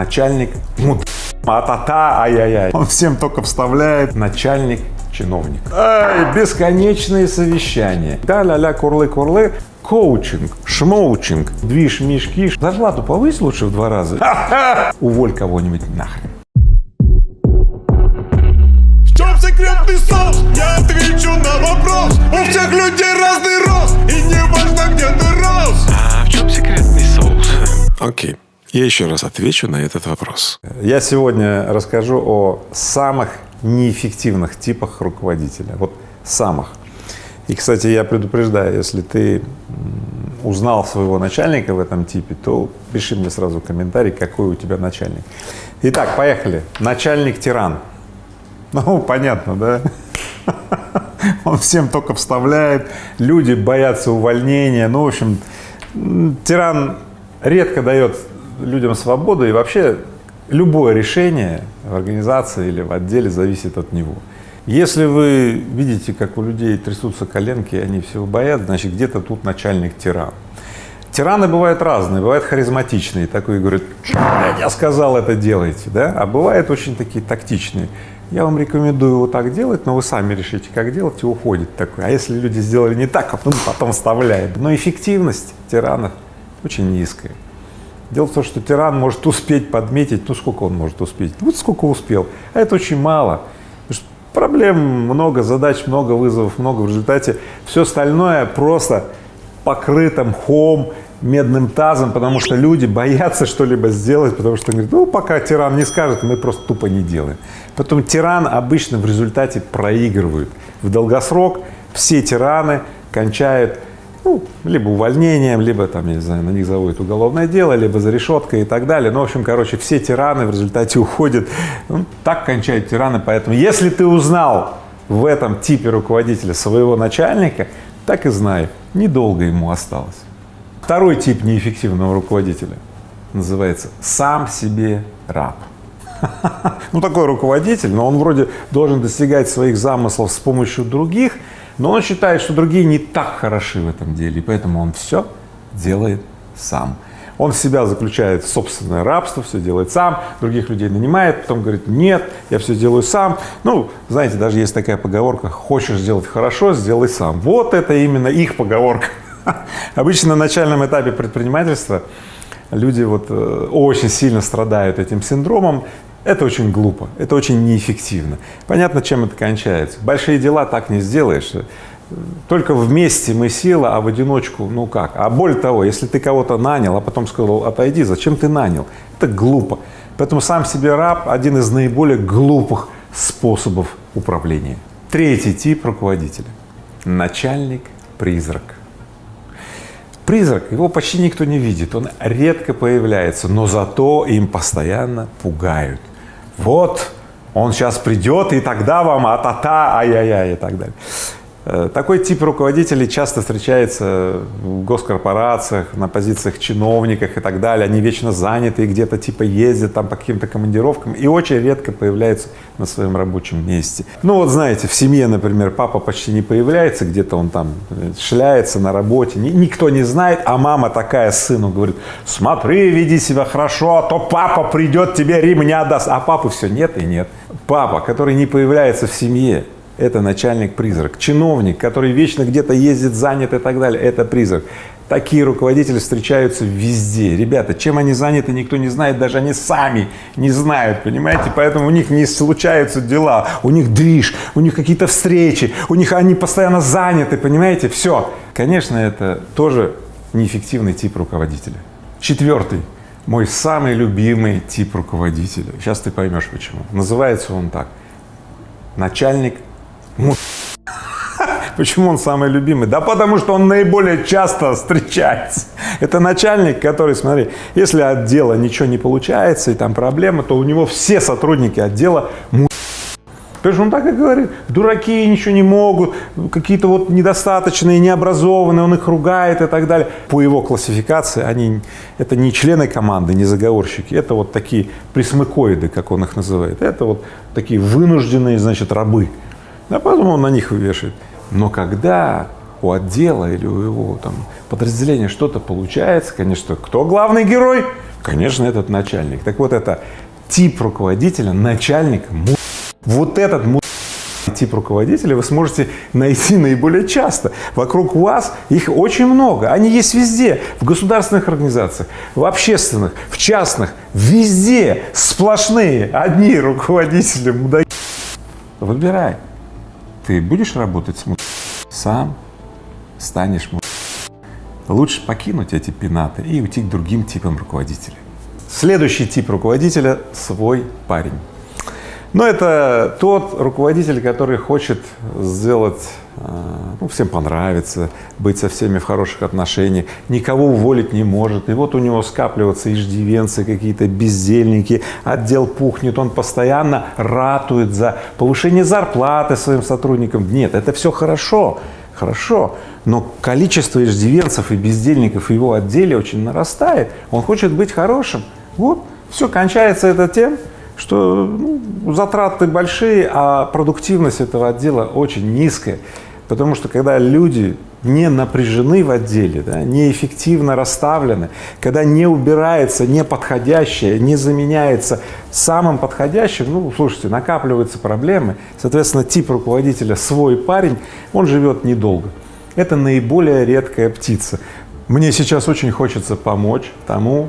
Начальник, ну, а-та-та, ай-яй-яй. Он всем только вставляет. Начальник, чиновник. Ай, бесконечные совещания. Да-ля-ля, курлы-курлы. Коучинг, шмоучинг, движ, мишки. Зарплату повысь лучше в два раза. Уволь кого-нибудь нахрен. В чем секретный соус? Я отвечу на вопрос У всех людей разный рост И не важно, где ты рос А в чем секретный соус? Окей. Я еще раз отвечу на этот вопрос. Я сегодня расскажу о самых неэффективных типах руководителя. Вот самых. И, кстати, я предупреждаю, если ты узнал своего начальника в этом типе, то пиши мне сразу комментарий, какой у тебя начальник. Итак, поехали. Начальник-тиран. Ну, понятно, да? Он всем только вставляет, люди боятся увольнения. Ну, в общем, тиран редко дает людям свободу, и вообще любое решение в организации или в отделе зависит от него. Если вы видите, как у людей трясутся коленки, и они всего боятся, значит, где-то тут начальник тиран. Тираны бывают разные, бывают харизматичные, такой говорят, я сказал это делайте, да, а бывают очень такие тактичные. Я вам рекомендую вот так делать, но вы сами решите, как делать, и уходит такой. А если люди сделали не так, а потом вставляет. Но эффективность тиранов очень низкая. Дело в том, что тиран может успеть подметить, ну сколько он может успеть, вот сколько успел, а это очень мало. Проблем много, задач много, вызовов много, в результате все остальное просто покрыто мхом, медным тазом, потому что люди боятся что-либо сделать, потому что говорят, ну пока тиран не скажет, мы просто тупо не делаем. Потом тиран обычно в результате проигрывает. В долгосрок все тираны кончают ну, либо увольнением, либо там, я не знаю, на них заводят уголовное дело, либо за решеткой и так далее. Ну, в общем, короче, все тираны в результате уходят. Ну, так кончают тираны, поэтому если ты узнал в этом типе руководителя своего начальника, так и знай, недолго ему осталось. Второй тип неэффективного руководителя называется «сам себе раб». Ну, такой руководитель, но он вроде должен достигать своих замыслов с помощью других, но он считает, что другие не так хороши в этом деле, и поэтому он все делает сам. Он в себя заключает собственное рабство, все делает сам, других людей нанимает, потом говорит, нет, я все делаю сам. Ну, знаете, даже есть такая поговорка, хочешь сделать хорошо, сделай сам. Вот это именно их поговорка. Обычно на начальном этапе предпринимательства люди вот э, очень сильно страдают этим синдромом, это очень глупо, это очень неэффективно. Понятно, чем это кончается. Большие дела так не сделаешь. Только вместе мы сила, а в одиночку, ну как? А более того, если ты кого-то нанял, а потом сказал, отойди, зачем ты нанял? Это глупо. Поэтому сам себе раб – один из наиболее глупых способов управления. Третий тип руководителя – начальник-призрак. Призрак, его почти никто не видит, он редко появляется, но зато им постоянно пугают вот он сейчас придет, и тогда вам а-та-та, ай-яй-яй и так далее. Э, такой тип руководителей часто встречается в госкорпорациях, на позициях чиновников и так далее. Они вечно заняты, где-то типа ездят там по каким-то командировкам и очень редко появляются на своем рабочем месте. Ну вот знаете, в семье, например, папа почти не появляется, где-то он там э, шляется на работе, никто не знает, а мама такая сыну говорит, смотри, веди себя хорошо, а то папа придет, тебе ремня даст, а папы все нет и нет. Папа, который не появляется в семье, это начальник-призрак. Чиновник, который вечно где-то ездит, занят и так далее, это призрак. Такие руководители встречаются везде. Ребята, чем они заняты, никто не знает, даже они сами не знают, понимаете? Поэтому у них не случаются дела, у них движ, у них какие-то встречи, у них они постоянно заняты, понимаете? Все. Конечно, это тоже неэффективный тип руководителя. Четвертый. Мой самый любимый тип руководителя. Сейчас ты поймешь почему. Называется он так. Начальник Почему он самый любимый? Да потому что он наиболее часто встречается. Это начальник, который, смотри, если отдела ничего не получается и там проблемы, то у него все сотрудники отдела Потому что он так и говорит, дураки ничего не могут, какие-то вот недостаточные, необразованные, он их ругает и так далее. По его классификации они, это не члены команды, не заговорщики, это вот такие присмыкоиды, как он их называет, это вот такие вынужденные, значит, рабы а потом он на них вешает. Но когда у отдела или у его там подразделения что-то получается, конечно, кто главный герой? Конечно, этот начальник. Так вот, это тип руководителя, начальник, му... вот этот му... тип руководителя вы сможете найти наиболее часто. Вокруг вас их очень много. Они есть везде. В государственных организациях, в общественных, в частных. Везде сплошные одни руководители мудаки. Выбирай. Ты будешь работать с мудаком? Сам станешь мудаком. Лучше покинуть эти пенаты и уйти к другим типам руководителей. Следующий тип руководителя — свой парень. Но это тот руководитель, который хочет сделать, ну, всем понравится, быть со всеми в хороших отношениях, никого уволить не может. И вот у него скапливаются иждивенцы, какие-то бездельники, отдел пухнет, он постоянно ратует за повышение зарплаты своим сотрудникам. Нет, это все хорошо, хорошо, но количество иждивенцев и бездельников в его отделе очень нарастает. Он хочет быть хорошим. Вот, все кончается это тем, что ну, затраты большие, а продуктивность этого отдела очень низкая. Потому что когда люди не напряжены в отделе, да, неэффективно расставлены, когда не убирается неподходящее, не заменяется самым подходящим, ну, слушайте, накапливаются проблемы, соответственно, тип руководителя свой парень, он живет недолго. Это наиболее редкая птица. Мне сейчас очень хочется помочь тому,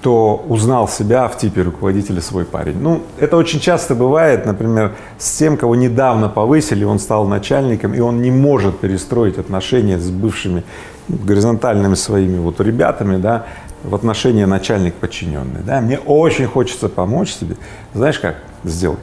кто узнал себя в типе руководителя свой парень. Ну, это очень часто бывает, например, с тем, кого недавно повысили, он стал начальником, и он не может перестроить отношения с бывшими горизонтальными своими вот ребятами, да, в отношения начальник-подчиненный, да. Мне очень хочется помочь тебе. Знаешь, как сделать?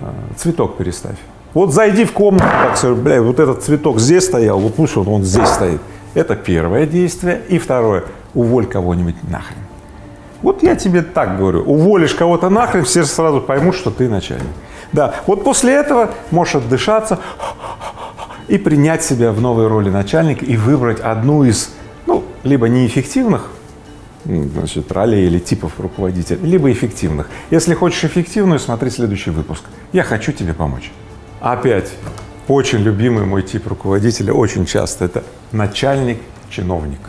А, цветок переставь. Вот зайди в комнату, так бля, вот этот цветок здесь стоял, вот пусть он, он здесь стоит. Это первое действие. И второе, уволь кого-нибудь нахрен. Вот я тебе так говорю, уволишь кого-то нахрен, все сразу поймут, что ты начальник. Да, вот после этого можешь отдышаться и принять себя в новой роли начальника и выбрать одну из, ну, либо неэффективных, значит, ролей или типов руководителя, либо эффективных. Если хочешь эффективную, смотри следующий выпуск. Я хочу тебе помочь. Опять очень любимый мой тип руководителя, очень часто это начальник-чиновник.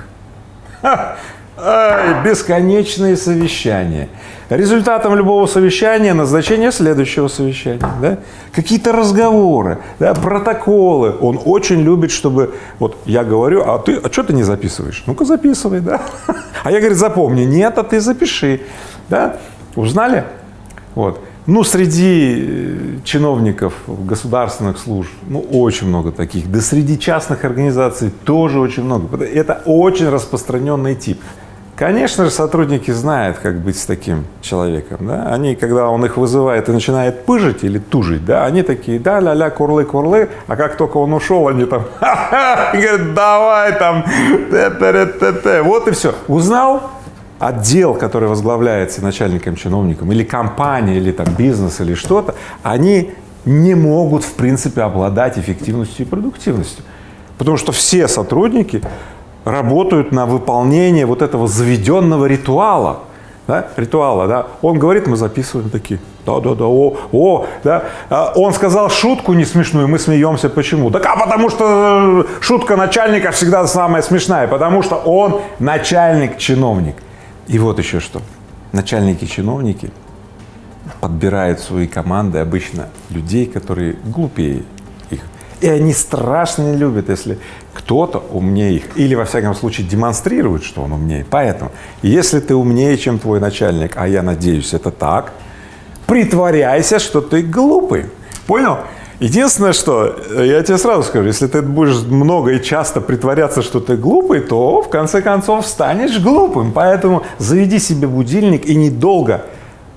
Ай, бесконечные совещания. Результатом любого совещания назначение следующего совещания, да? какие-то разговоры, да? протоколы. Он очень любит, чтобы вот я говорю, а ты, а что ты не записываешь? Ну-ка записывай, да? А я говорю, запомни, нет, а ты запиши, да? Узнали? Вот. Ну, среди э, чиновников государственных служб, ну, очень много таких. Да среди частных организаций тоже очень много. Это очень распространенный тип. Конечно же, сотрудники знают, как быть с таким человеком, да. Они, когда он их вызывает и начинает пыжить или тужить, да, они такие, да, ля-ля, курлы-курлы, а как только он ушел, они там, ха-ха, говорят, давай там, вот и все. Узнал? Отдел, который возглавляется начальником, чиновником, или компания, или там бизнес, или что-то, они не могут, в принципе, обладать эффективностью и продуктивностью. Потому что все сотрудники работают на выполнение вот этого заведенного ритуала, да, ритуала, да. Он говорит, мы записываем такие, да-да-да, о, о, да. А он сказал шутку не смешную, мы смеемся, почему? Так а потому что шутка начальника всегда самая смешная, потому что он начальник-чиновник. И вот еще что. Начальники, чиновники подбирают свои команды обычно людей, которые глупее их. И они страшно не любят, если кто-то умнее их. Или, во всяком случае, демонстрирует, что он умнее. Поэтому, если ты умнее, чем твой начальник, а я надеюсь, это так, притворяйся, что ты глупый. Понял? Единственное, что э, я тебе сразу скажу, если ты будешь много и часто притворяться, что ты глупый, то в конце концов станешь глупым. Поэтому заведи себе будильник и недолго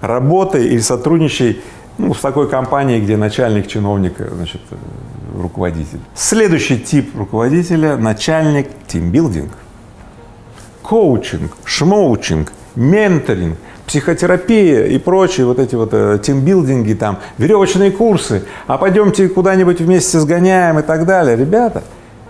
работай или сотрудничай ну, с такой компанией, где начальник, чиновник, значит, э, руководитель. Следующий тип руководителя – начальник тимбилдинг, коучинг, шмоучинг, менторинг – психотерапия и прочие вот эти вот э, тимбилдинги, там, веревочные курсы, а пойдемте куда-нибудь вместе сгоняем и так далее. Ребята,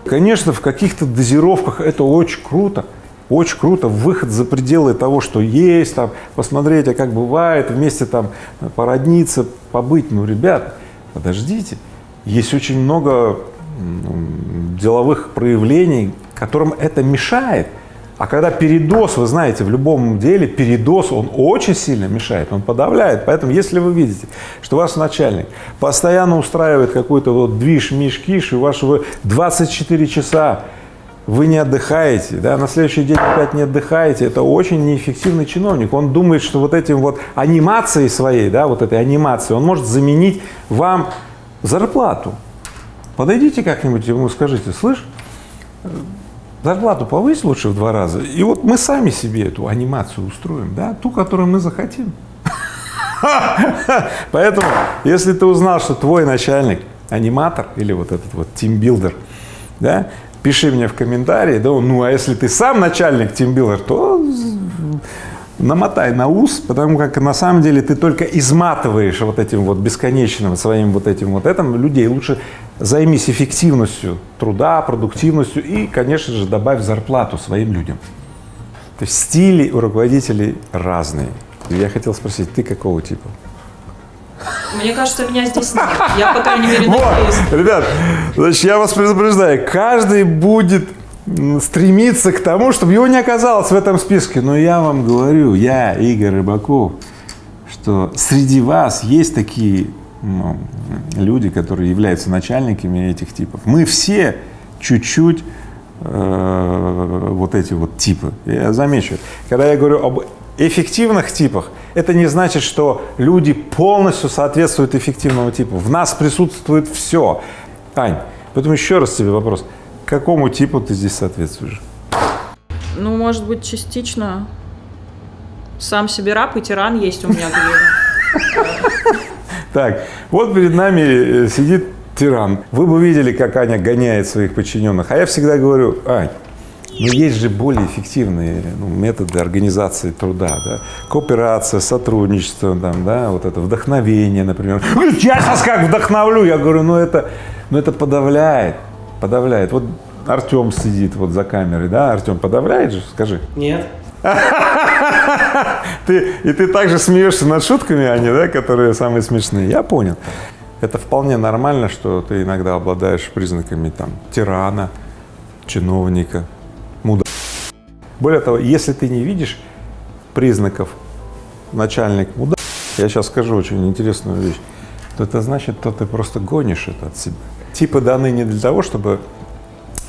конечно, в каких-то дозировках это очень круто, очень круто, выход за пределы того, что есть, там, посмотреть, а как бывает, вместе там породниться, побыть. Ну, ребят, подождите, есть очень много деловых проявлений, которым это мешает. А когда передоз, вы знаете, в любом деле передоз, он очень сильно мешает, он подавляет. Поэтому, если вы видите, что ваш начальник постоянно устраивает какой-то вот движ, миш, киш, и вашего 24 часа вы не отдыхаете, да, на следующий день опять не отдыхаете, это очень неэффективный чиновник. Он думает, что вот этим вот анимацией своей, да, вот этой анимацией, он может заменить вам зарплату. Подойдите как-нибудь ему скажите, слышь, зарплату повысь лучше в два раза, и вот мы сами себе эту анимацию устроим, да, ту, которую мы захотим. Поэтому, если ты узнал, что твой начальник аниматор или вот этот вот тимбилдер, да, пиши мне в комментарии, да, ну, а если ты сам начальник тимбилдер, то намотай на ус, потому как на самом деле ты только изматываешь вот этим вот бесконечным своим вот этим вот этим людей. Лучше займись эффективностью труда, продуктивностью и, конечно же, добавь зарплату своим людям. То есть стили у руководителей разные. Я хотел спросить, ты какого типа? Мне кажется, меня здесь нет. Я, по крайней мере, Вот, надеюсь. ребят, значит, я вас предупреждаю, каждый будет стремиться к тому, чтобы его не оказалось в этом списке. Но я вам говорю, я, Игорь Рыбаков, что среди вас есть такие ну, люди, которые являются начальниками этих типов. Мы все чуть-чуть э, вот эти вот типы. Я замечу, когда я говорю об эффективных типах, это не значит, что люди полностью соответствуют эффективному типу. В нас присутствует все. Ань, поэтому еще раз тебе вопрос. Какому типу ты здесь соответствуешь? Ну, может быть, частично. Сам себе раб и тиран есть у меня Так, вот перед нами э, сидит тиран. Вы бы видели, как Аня гоняет своих подчиненных. А я всегда говорю, Ань, но есть же более эффективные ну, методы организации труда, да? кооперация, сотрудничество, там, да, вот это вдохновение, например. «Ну, Я сейчас как вдохновлю, я говорю, ну это, ну это подавляет, подавляет. Вот Артем сидит вот за камерой, да, Артем подавляет же, скажи. Нет. Ты, и ты также смеешься над шутками, они, да, которые самые смешные. Я понял. Это вполне нормально, что ты иногда обладаешь признаками там тирана, чиновника, муда. Более того, если ты не видишь признаков начальник муда, я сейчас скажу очень интересную вещь, то это значит, что ты просто гонишь это от себя. Типы даны не для того, чтобы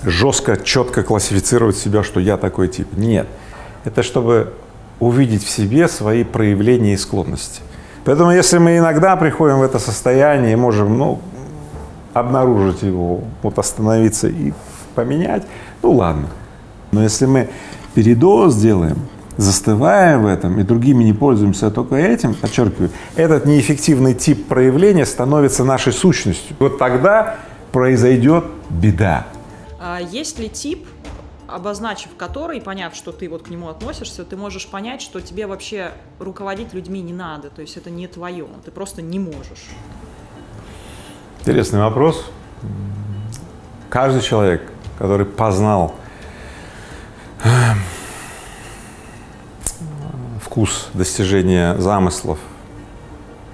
жестко, четко классифицировать себя, что я такой тип. Нет. Это чтобы увидеть в себе свои проявления и склонности. Поэтому если мы иногда приходим в это состояние и можем, ну, обнаружить его, вот остановиться и поменять, ну ладно. Но если мы передоз делаем, застывая в этом и другими не пользуемся, а только этим, подчеркиваю, этот неэффективный тип проявления становится нашей сущностью. Вот тогда произойдет беда. А есть ли тип, обозначив который, поняв, что ты вот к нему относишься, ты можешь понять, что тебе вообще руководить людьми не надо, то есть это не твое, ты просто не можешь. Интересный вопрос. Каждый человек, который познал э, вкус достижения замыслов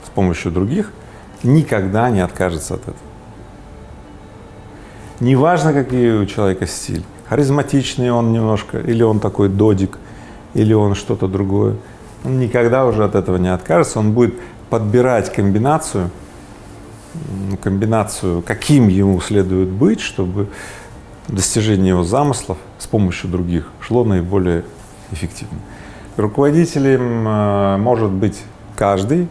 с помощью других, никогда не откажется от этого. Неважно, какие у человека стиль, харизматичный он немножко, или он такой додик, или он что-то другое, он никогда уже от этого не откажется, он будет подбирать комбинацию, комбинацию, каким ему следует быть, чтобы достижение его замыслов с помощью других шло наиболее эффективно. Руководителем э, может быть каждый,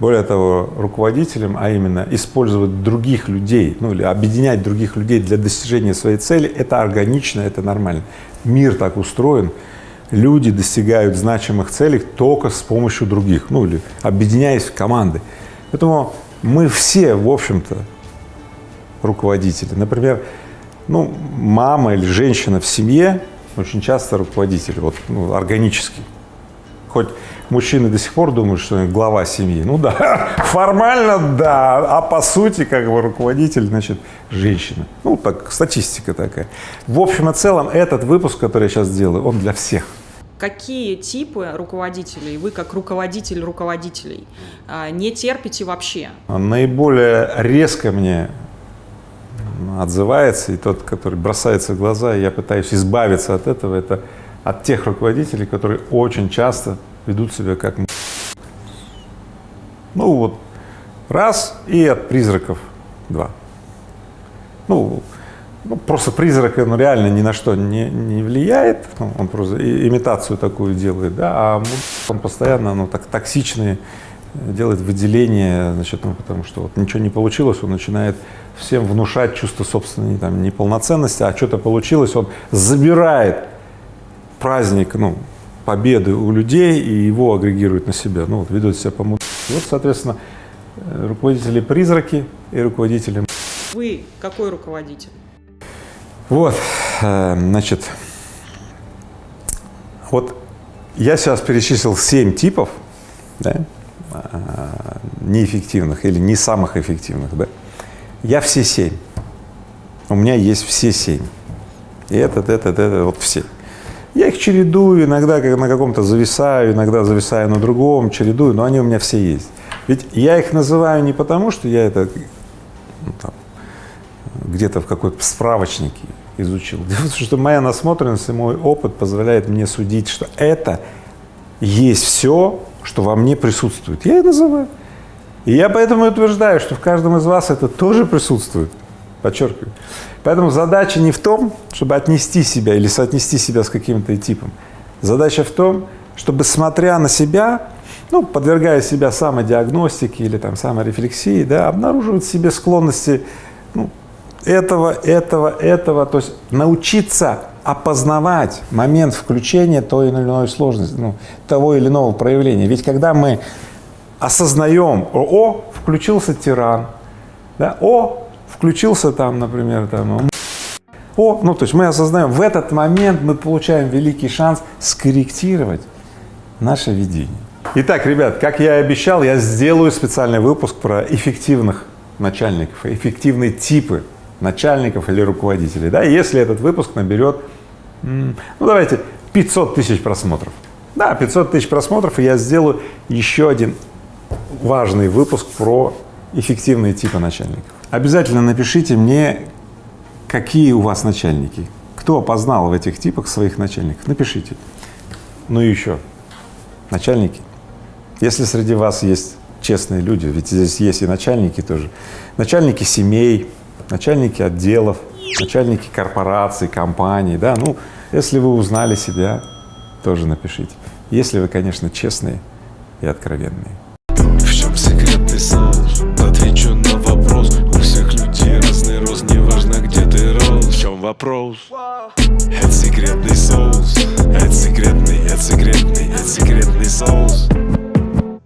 более того, руководителем, а именно использовать других людей, ну или объединять других людей для достижения своей цели, это органично, это нормально. Мир так устроен, люди достигают значимых целей только с помощью других, ну или объединяясь в команды. Поэтому мы все, в общем-то, руководители. Например, ну, мама или женщина в семье очень часто руководитель, вот, ну, органический. Хоть мужчины до сих пор думают, что глава семьи. Ну да, формально да, а по сути, как бы руководитель, значит, женщина. Ну, так, статистика такая. В общем и целом, этот выпуск, который я сейчас делаю, он для всех. Какие типы руководителей вы, как руководитель руководителей, а, не терпите вообще? Наиболее резко мне отзывается, и тот, который бросается в глаза, и я пытаюсь избавиться от этого, это от тех руководителей, которые очень часто ведут себя как ну вот раз и от призраков два. Ну, ну, просто призрак, он реально ни на что не, не влияет, ну, он просто имитацию такую делает, да, а он постоянно, ну, так токсичный, э, делает выделение, значит, ну, потому что вот ничего не получилось, он начинает всем внушать чувство собственной там неполноценности, а что-то получилось, он забирает праздник, ну, победы у людей и его агрегирует на себя, ну, вот ведут себя по муд- Вот, соответственно, э, руководители призраки и руководители Вы какой руководитель? Вот, э, значит, вот я сейчас перечислил семь типов, да, а, неэффективных или не самых эффективных, да. Я все семь. У меня есть все семь. И этот, этот, этот, вот все. Я их чередую, иногда как на каком-то зависаю, иногда зависаю на другом, чередую, но они у меня все есть. Ведь я их называю не потому, что я это ну, где-то в какой-то справочнике изучил. Том, что моя насмотренность и мой опыт позволяет мне судить, что это есть все, что во мне присутствует. Я и называю. И я поэтому и утверждаю, что в каждом из вас это тоже присутствует. Подчеркиваю. Поэтому задача не в том, чтобы отнести себя или соотнести себя с каким-то типом. Задача в том, чтобы, смотря на себя, ну, подвергая себя самодиагностике или там саморефлексии, да, обнаруживать себе склонности ну, этого, этого, этого, то есть научиться опознавать момент включения той или иной сложности, ну, того или иного проявления. Ведь когда мы осознаем, о, о, включился тиран, да, о, включился там, например, там, о, ну, то есть мы осознаем, в этот момент мы получаем великий шанс скорректировать наше видение. Итак, ребят, как я и обещал, я сделаю специальный выпуск про эффективных начальников, эффективные типы начальников или руководителей, да, если этот выпуск наберет, ну, давайте, 500 тысяч просмотров, да, 500 тысяч просмотров, и я сделаю еще один важный выпуск про эффективные типы начальников. Обязательно напишите мне, какие у вас начальники, кто опознал в этих типах своих начальников, напишите. Ну и еще, начальники, если среди вас есть честные люди, ведь здесь есть и начальники тоже, начальники семей, начальники отделов, начальники корпораций, компаний, да, ну, если вы узнали себя, тоже напишите. Если вы, конечно, честные и откровенные. Вопрос? Это секретный соус Это секретный, это секретный, это секретный соус